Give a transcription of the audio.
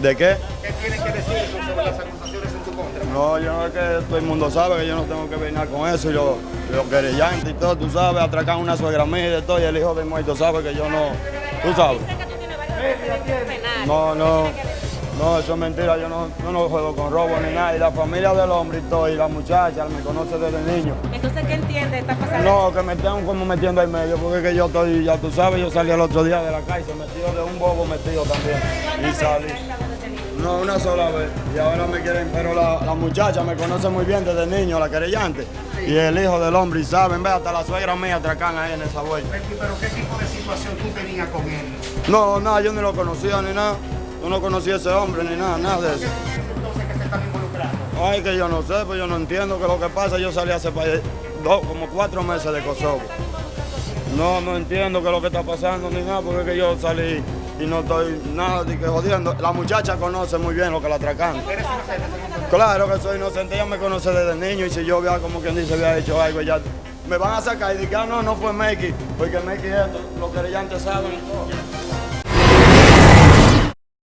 ¿De qué? ¿Qué tienes que decir sobre las acusaciones en tu contra? No, yo no es que todo el mundo sabe que yo no tengo que ver con eso. Yo, los querellantes y todo, tú sabes, atracan una suegra mía y de todo, y el hijo de muerto sabe que yo no, tú sabes. No, no. No, eso es mentira, yo no, yo no juego con robo ni nada. Y la familia del hombre y todo, y la muchacha me conoce desde niño. Entonces, ¿qué entiende? ¿Está pasando? No, que me están como metiendo en medio, porque es que yo estoy, ya tú sabes, yo salí el otro día de la calle, se metió de un bobo metido también. Y salí. No, una sola vez. Y ahora me quieren, pero la, la muchacha me conoce muy bien desde niño, la querellante. Y el hijo del hombre, y saben, ve, hasta la suegra mía atracan ahí en esa vuelta. Pero ¿qué tipo de situación tú tenías con él? No, nada, yo ni lo conocía ni nada. Yo no conocía a ese hombre ni nada, nada de eso. Entonces que se están involucrando. Ay, que yo no sé, pues yo no entiendo qué es lo que pasa. Yo salí hace dos, como cuatro meses de Kosovo. No, no entiendo qué es lo que está pasando ni nada, porque es que yo salí y no estoy nada de que jodiendo. La muchacha conoce muy bien lo que la atracan. ¿Eres inocente según tu Claro que soy inocente, ella me conoce desde niño y si yo había, como quien dice, había hecho algo, ya me van a sacar y dije, ah, no, no fue Meki, porque Meki esto, los querellantes saben todo.